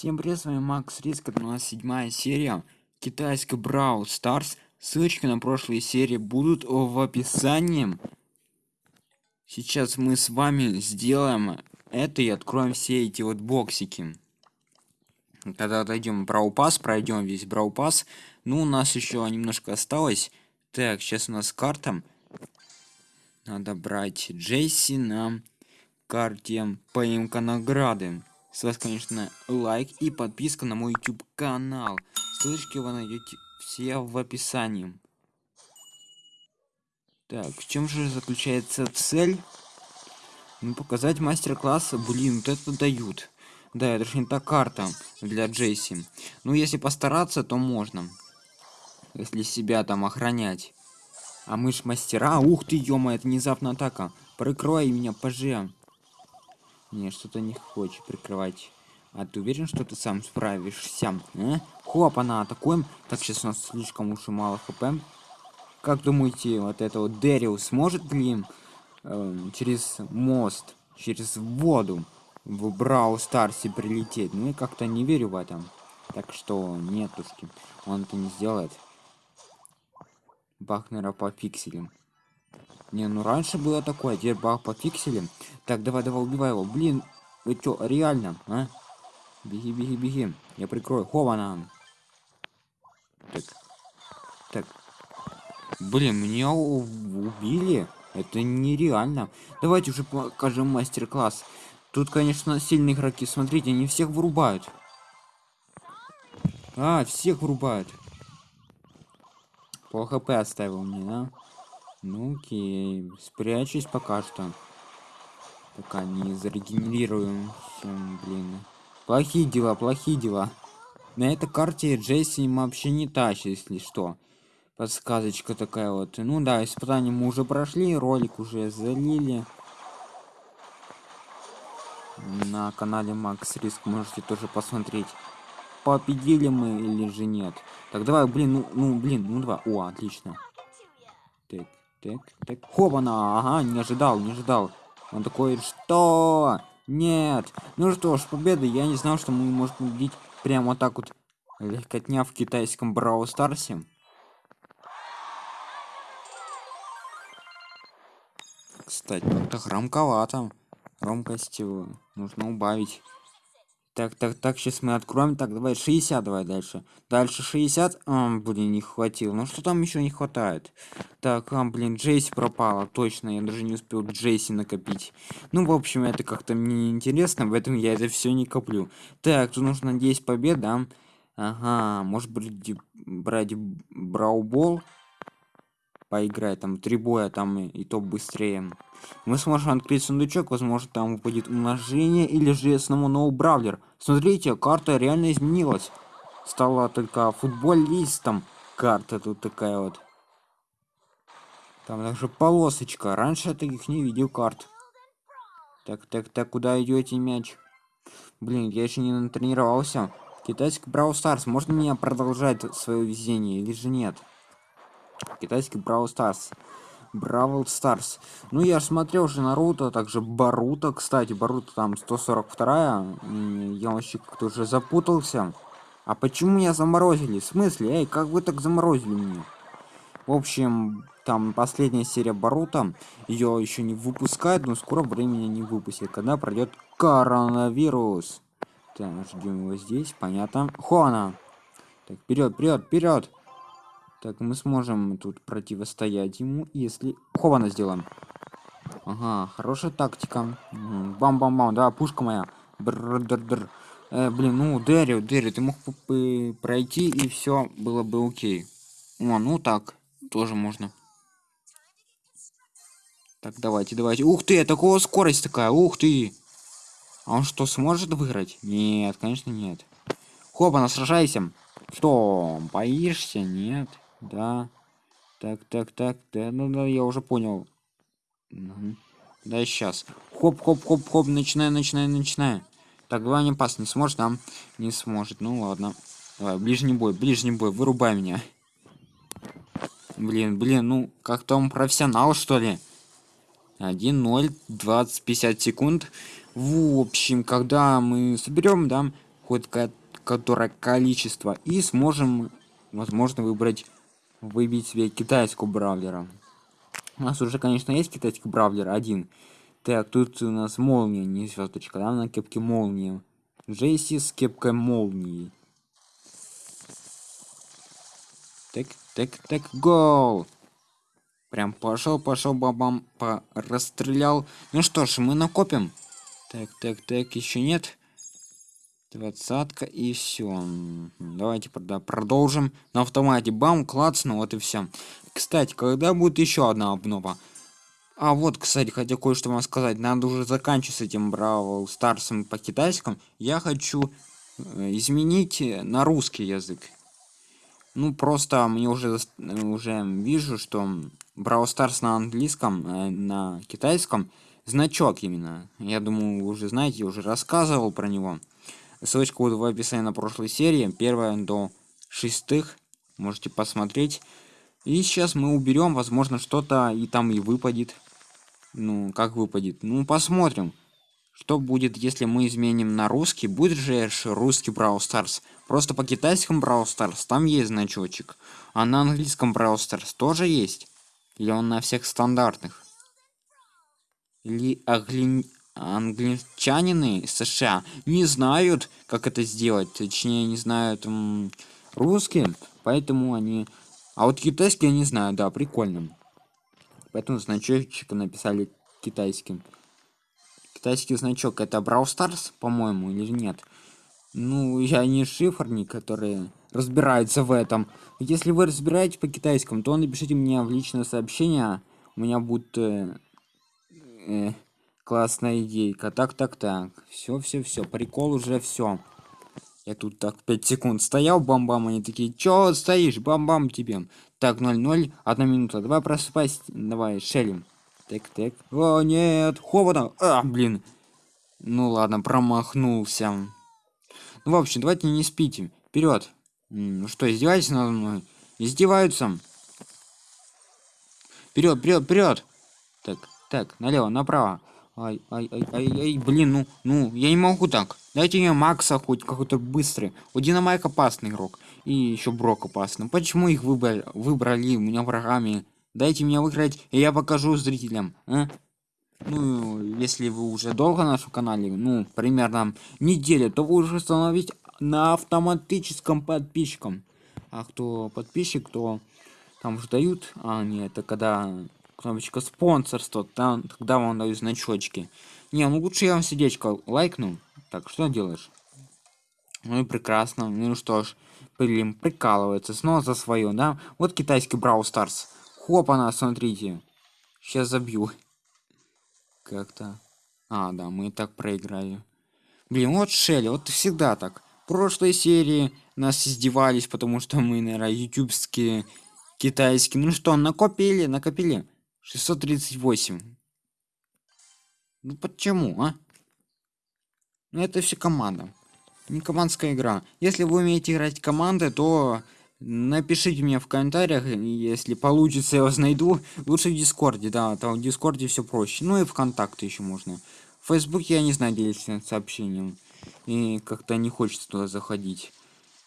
Всем привет, с вами Макс Риск, это у нас седьмая серия китайской Brawl Stars. Ссылочки на прошлые серии будут в описании. Сейчас мы с вами сделаем это и откроем все эти вот боксики. Тогда отойдем Brawl Pass, пройдем весь Brawl Pass. Ну, у нас еще немножко осталось. Так, сейчас у нас карта. Надо брать Джесси на карте поимка награды. С вас, конечно, лайк и подписка на мой YouTube канал. Ссылочки вы найдете все в описании. Так, в чем же заключается цель? Ну, показать мастер-класс. Блин, вот это дают. Да, это же не та карта для Джейси. Ну, если постараться, то можно. Если себя там охранять. А мы ж мастера. Ух ты, ё это внезапная атака. Прикрой меня, пожалуйста. Не, что-то не хочет прикрывать. А ты уверен, что ты сам справишься? А? Хоп, она атакуем. Так, сейчас у нас слишком уж и мало хп. Как думаете, вот это вот Дэрил сможет, блин, э, через мост, через воду в Брау Старсе прилететь? Ну, я как-то не верю в этом. Так что, нетушки, он это не сделает. Бахнера по. Не, ну раньше было такое, теперь баг по пикселям. Так, давай, давай, убивай его. Блин, вы чё, реально, а? Беги, беги, беги. Я прикрою. Хована. Так. Так. Блин, меня убили. Это нереально. Давайте уже покажем мастер-класс. Тут, конечно, сильные игроки. Смотрите, они всех вырубают. А, всех вырубают. По хп оставил мне, да? Ну окей, спрячусь пока что. Пока не зарегенерируем. Блин. Плохие дела, плохие дела. На этой карте Джесси вообще не тащит, если что. Подсказочка такая вот. Ну да, испытания мы уже прошли, ролик уже залили. На канале Макс Риск можете тоже посмотреть. Победили мы или же нет. Так, давай, блин, ну, ну блин, ну два. О, отлично. Так. Так, так. Хобана, ага, не ожидал, не ожидал. Он такой, что? Нет. Ну что ж, победа. Я не знал, что мы можем победить прямо так вот. Легкотня в китайском Брау Старсе. Кстати, это громковато. Громкость нужно убавить. Так, так, так, сейчас мы откроем. Так, давай 60, давай дальше. Дальше 60. А, блин, не хватило. Ну что там еще не хватает? Так, а, блин, Джейси пропала. Точно, я даже не успел Джейси накопить. Ну, в общем, это как-то мне интересно, в этом я это все не коплю. Так, тут нужно 10 побед, да? Ага, может быть брать Браубол? Поиграть там три боя там и, и то быстрее. Мы сможем открыть сундучок возможно там будет умножение или же снова новый бравлер. Смотрите карта реально изменилась. Стала только футболистом карта тут такая вот. Там даже полосочка. Раньше я таких не видел карт. Так так так куда идете мяч? Блин я еще не натренировался. Китайский брау старс можно меня продолжать свое везение или же нет китайский Brawl Stars. Бравл Старс. Ну, я же смотрел уже Наруто, также Баруто, кстати, Баруто там 142 Я вообще как-то уже запутался. А почему меня заморозили? В смысле? Эй, как вы так заморозили меня? В общем, там последняя серия Баруто. Ее еще не выпускают, но скоро времени не выпустят, когда пройдет коронавирус. Так, ждем его здесь, понятно. Хона! Так, вперед, вперед, вперед! Так, мы сможем тут противостоять ему, если... Хована сделаем. Ага, хорошая тактика. Бам-бам-бам, да, пушка моя. Бр-др-др. Э, блин, ну, Дерри, Дерри, ты мог бы пройти, и все было бы окей. О, ну так, тоже можно. Так, давайте, давайте. Ух ты, такого скорость такая, ух ты. А он что, сможет выиграть? Нет, конечно, нет. Хопа, сражайся. Что, боишься? Нет. Да. Так, так, так, да, ну да, я уже понял. Угу. Да, сейчас. Хоп, хоп, хоп, хоп, начинаю, начинаю, начинаю. Так, давай не пас, не сможет, там? Не сможет. Ну ладно. Давай, ближний бой, ближний бой, вырубай меня. Блин, блин, ну, как-то он профессионал, что ли? 1-0, 20, 50 секунд. В общем, когда мы соберем, да, хоть которое количество и сможем возможно выбрать выбить себе китайскую бравлера. У нас уже конечно есть китайский бравлер один. Так тут у нас молния не звездочка да, на кепке молния. Джейси с кепкой молнии. Так так так гол! Прям пошел пошел бабам по расстрелял. Ну что ж мы накопим. Так так так еще нет двадцатка и все давайте продолжим. На автомате бам клацну вот и все кстати когда будет еще одна обнова? А вот кстати хотя кое-что вам сказать. Надо уже заканчивать с этим бравл старсом по китайскому. Я хочу э, изменить на русский язык. Ну просто мне уже уже вижу что Brawl Stars на английском э, на китайском. Значок именно. Я думаю вы уже знаете я уже рассказывал про него ссылочка будет в описании на прошлой серии. Первая до шестых. Можете посмотреть. И сейчас мы уберем возможно что-то и там и выпадет. Ну как выпадет? Ну посмотрим что будет если мы изменим на русский. Будет же русский Brawl Stars. Просто по китайскому Brawl Stars там есть значочек. А на английском Brawl Stars тоже есть. Или он на всех стандартных? Или огли англичанины США не знают, как это сделать, точнее не знают м, русские, поэтому они... А вот китайский я не знаю, да, прикольно. Поэтому значочек написали китайским. Китайский значок это Brawl Stars, по-моему, или нет? Ну, я не шифрник, который разбирается в этом. Если вы разбираетесь по китайскому, то напишите мне в личное сообщение. У меня будет... Э, э, классная идейка. Так так так. Все все все прикол уже все я тут так 5 секунд стоял бам-бам они такие чё стоишь? Бам-бам тебе так 0-0 одна минута давай просыпайся давай шелим так так. О нет хована а блин. Ну ладно промахнулся. Ну в общем давайте не спите. Вперед ну что издеваетесь надо мной? Издеваются. Вперед вперед вперед так так налево направо Ай, ай, ай, ай, ай, блин, ну, ну, я не могу так. Дайте мне Макса хоть какой-то быстрый. У Динамайк опасный игрок. И еще Брок опасный. Почему их выбрали, выбрали у меня врагами? Дайте мне выиграть, и я покажу зрителям. А? Ну, если вы уже долго на нашем канале, ну, примерно неделю, то вы уже становитесь на автоматическом подписчиком. А кто подписчик, то там же дают. А, нет, это когда кнопочка спонсорство, там тогда вам дают значочки. Не, ну лучше я вам сердечко лайкну. Так, что делаешь? Ну и прекрасно. Ну что ж, Блин, прикалывается. Снова за свое, да? Вот китайский Брау Старс. Хоп, она, смотрите. Сейчас забью. Как-то. А, да, мы и так проиграли. Блин, вот Шелли, вот всегда так. Прошлой серии нас издевались, потому что мы, наверное, ютубские, китайские. Ну что, накопили, накопили. 638. Ну почему, а? Ну это все команда. Не командская игра. Если вы умеете играть команды, то напишите мне в комментариях, если получится, я вас найду. Лучше в Дискорде, да, там в Дискорде все проще. Ну и ВКонтакте еще можно. В Фейсбуке я не знаю, делиться сообщением. И как-то не хочется туда заходить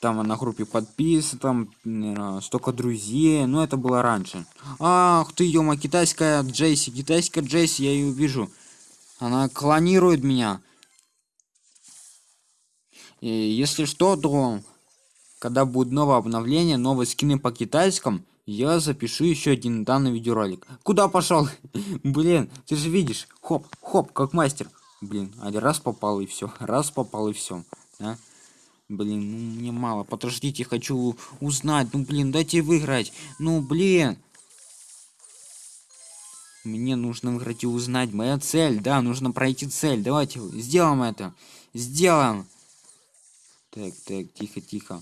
там на группе подписан, там столько друзей, но это было раньше. Ах ты, ё китайская Джейси, китайская Джейси, я ее вижу. Она клонирует меня. И если что, то когда будет новое обновление, новые скины по китайскому, я запишу еще один данный видеоролик. Куда пошел? Блин, ты же видишь. Хоп, хоп, как мастер. Блин, один раз попал и все. Раз попал и все. Да? Блин, ну мне мало. Подождите, хочу узнать. Ну блин, дайте выиграть. Ну блин. Мне нужно выиграть и узнать. Моя цель, да, нужно пройти цель. Давайте сделаем это. Сделаем. Так, так, тихо, тихо.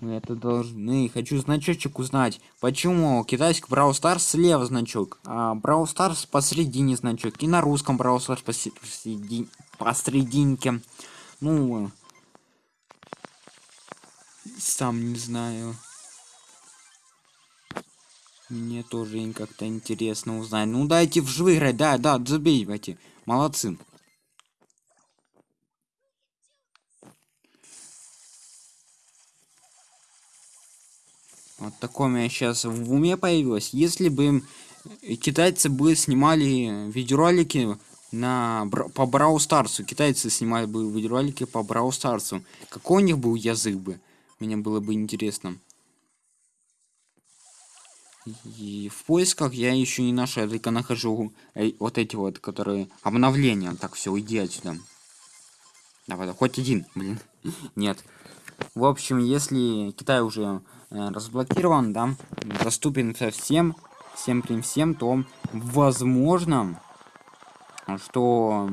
Мы это должны. Хочу значочек узнать. Почему китайский Brawl Stars слева значок, а Brawl Stars посередине значок. И на русском Brawl Stars посередине, посерединке. Ну, сам не знаю. Мне тоже как-то интересно узнать. Ну дайте выиграть, да, да, забейте. Молодцы. Вот такое у меня сейчас в уме появилось. Если бы китайцы бы снимали видеоролики на по Брау старцу, китайцы снимали бы видеоролики по Брау старцу, какой у них был язык бы? Мне было бы интересно. И в поисках я еще не нашел, я только нахожу э, вот эти вот, которые обновления. Так, все, уйди отсюда. Давай, хоть один, блин. Нет. В общем, если Китай уже э, разблокирован, да, доступен совсем, всем при всем, то возможно, что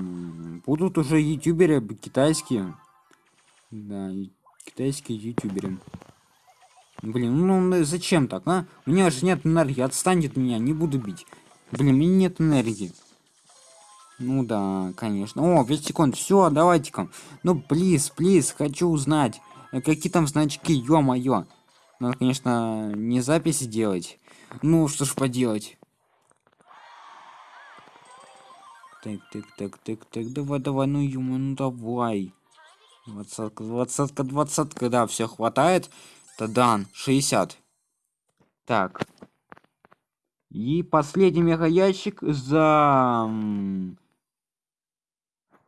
будут уже ютуберы китайские. Да, китайские ютуберы. Блин, ну, ну зачем так, а? У меня же нет энергии, отстань от меня, не буду бить. Блин, у меня нет энергии. Ну да, конечно. О, 5 секунд. Все, давайте-ка. Ну, плиз, плиз, хочу узнать. Э, какие там значки, ё-моё. Надо, конечно, не записи делать. Ну, что ж поделать. Так, так, так, так, так, давай, давай, ну, ё ну давай. Двадцатка, двадцатка, двадцатка, да, все хватает. Тадан, 60. Так. И последний мега ящик за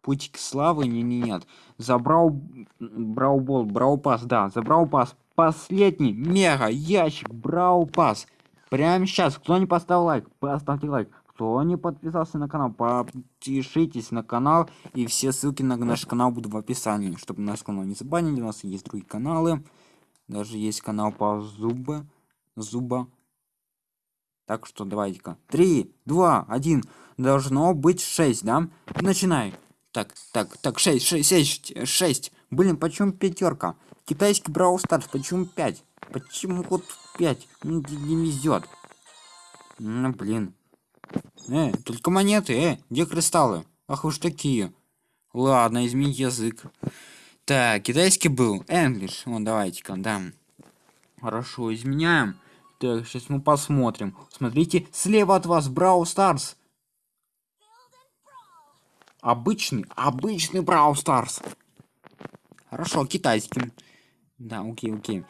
путь славы не, не нет забрал браубол брау пас да забрал пас последний мега ящик брау пас прямо сейчас кто не поставил лайк поставьте лайк кто не подписался на канал подпишитесь на канал и все ссылки на наш канал будут в описании чтобы наш канал не забанили у нас есть другие каналы даже есть канал по зуба зуба так что давайте-ка три два один должно быть 6 да начинай так, так, так, 6, 6, 6, 6. Блин, почему пятерка? Китайский Brawl Stars, почему 5? Почему вот 5? Ну, не, не везет. Ну, блин. Э, только монеты, э, где кристаллы? Ах уж такие. Ладно, измени язык. Так, китайский был. English. Вот, давайте-ка, да. Хорошо, изменяем. Так, сейчас мы посмотрим. Смотрите, слева от вас Brawl Stars. Обычный, обычный Brawl Stars. Хорошо, китайским. Да, окей, окей.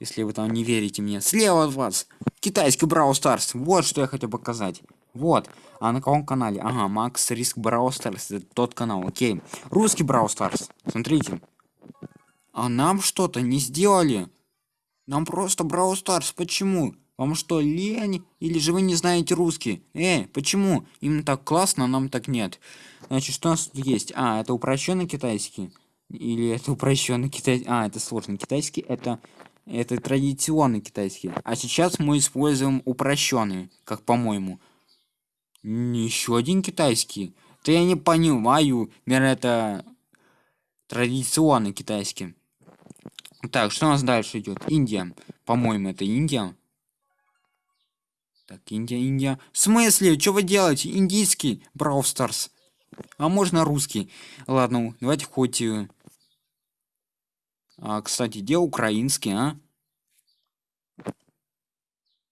Если вы там не верите мне. Слева от вас. Китайский Brawl Stars. Вот что я хотел показать. Вот. А на каком канале? Ага, Макс Риск Stars. Это тот канал, окей. Русский Stars. Смотрите. А нам что-то не сделали. Нам просто Stars. Почему? Вам что, лень? Или же вы не знаете русский? Эй, почему? Именно так классно, а нам так нет. Значит, что у нас тут есть? А, это упрощенный китайский. Или это упрощенный китайский. А, это сложный китайский. Это, это традиционный китайский. А сейчас мы используем упрощенный, как по-моему. Еще один китайский. Да я не понимаю. Наверное, это традиционный китайский. Так, что у нас дальше идет? Индия. По-моему, это Индия. Так, Индия, Индия. В смысле? Что вы делаете? Индийский Brawl. А можно русский. Ладно, давайте хоть... Э, а, кстати, где украинский, а?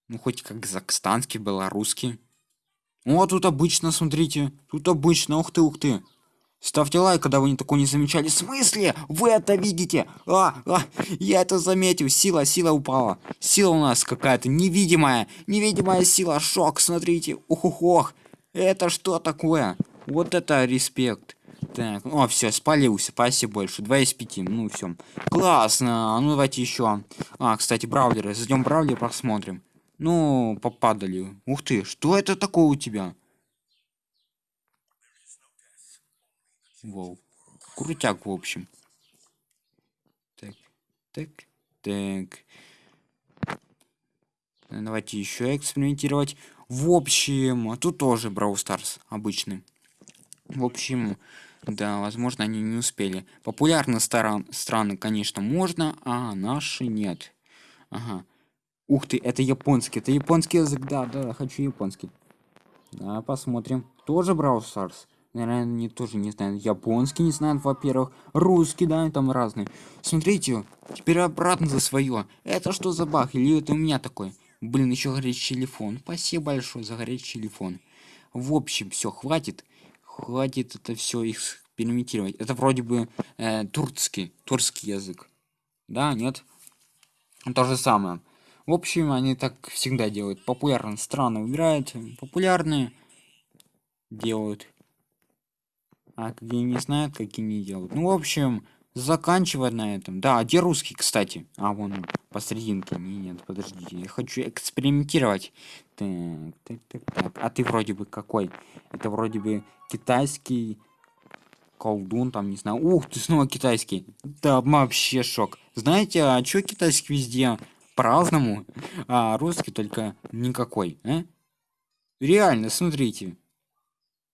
Ну, хоть как казахстанский, белорусский. О, тут обычно, смотрите. Тут обычно, ух ты, ух ты. Ставьте лайк, когда вы не такое не замечали. В смысле? Вы это видите? А, а, я это заметил. Сила, сила упала. Сила у нас какая-то невидимая. Невидимая сила. Шок, смотрите. Ух, ух, ох. Это что такое? Вот это респект. Так, о, все, спалился. Спасибо больше. 2 из 5. Ну, все. Классно. Ну, давайте еще. А, кстати, браузеры. Зайдем в браузер, посмотрим. Ну, попадали. Ух ты, что это такое у тебя? Воу. Крутяк, в общем. Так, так, так. Давайте еще экспериментировать. В общем, тут тоже Brawl Stars обычный. В общем, да, возможно, они не успели. Популярные стран, страны, конечно, можно, а наши нет. Ага. Ух ты, это японский. Это японский язык, да, да, хочу японский. Да, посмотрим. Тоже Brawl Stars? Наверное, они тоже не знают. Японский не знают, во-первых. Русский, да, там разные. Смотрите, теперь обратно за свое. Это что за баг? Или это у меня такой? Блин, еще горячий телефон. Спасибо большое за горячий телефон. В общем, все, хватит. Хватит это все экспериментировать. Это вроде бы э, турецкий, турецкий язык. Да, нет? То же самое. В общем, они так всегда делают. Популярные страны выбирают, популярные делают. А какие не знают, какие не делают. Ну, в общем, заканчивать на этом. Да, а где русский, кстати? А, вон он, посерединке. Нет, подождите, я хочу экспериментировать. Так, так, так, так. А ты вроде бы какой? Это вроде бы китайский колдун, там, не знаю. Ух, ты снова китайский. Да, вообще шок. Знаете, а чё китайский везде по-разному, а русский только никакой, а? Реально, смотрите.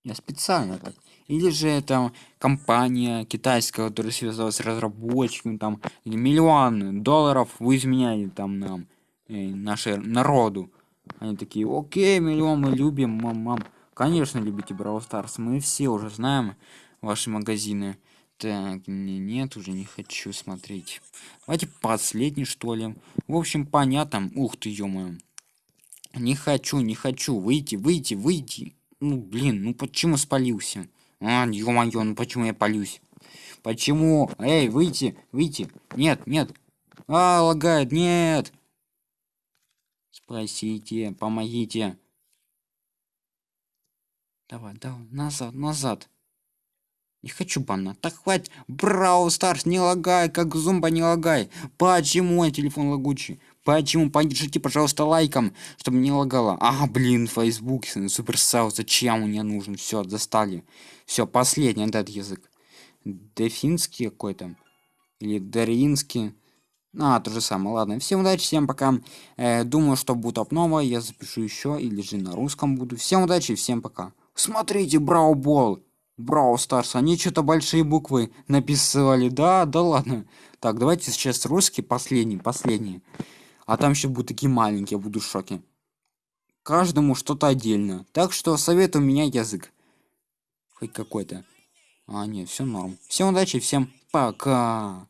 Я специально так. Или же это компания китайская, которая связалась с разработчиками, там миллион долларов вы изменяли там нам, э, нашей народу. Они такие, окей, миллион мы любим, мам, мам. Конечно, любите Brawl Stars, мы все уже знаем ваши магазины. Так, не, нет, уже не хочу смотреть. Давайте последний, что ли. В общем, понятно. Ух ты, ё -моё. Не хочу, не хочу. Выйти, выйти, выйти. Ну, блин, ну почему спалился? А, ё-моё, ну почему я палюсь? Почему? Эй, выйти, выйти. Нет, нет. А, лагает, нет. Спасите, помогите. Давай, давай, назад, назад. Не хочу банна. Так хватит. Брау Старс, не лагай, как зумба не лагай. Почему мой телефон лагучий? Почему? Поддержите, пожалуйста, лайком, чтобы не лагало. А, блин, Facebook, суперсау, зачем мне нужен? Все, достали. Все, последний этот язык. Дефинский какой-то. Или Даринский. А, то же самое. Ладно, всем удачи, всем пока. Э, думаю, что будет обнова, я запишу еще, или же на русском буду. Всем удачи, всем пока. Смотрите, Браубол. Брау Старс, они что-то большие буквы написали. Да, да ладно. Так, давайте сейчас русский, последний, последний. А там еще будут такие маленькие, буду в шоке. Каждому что-то отдельно. Так что советую меня язык. Хоть какой-то. А, нет, все норм. Всем удачи, всем пока.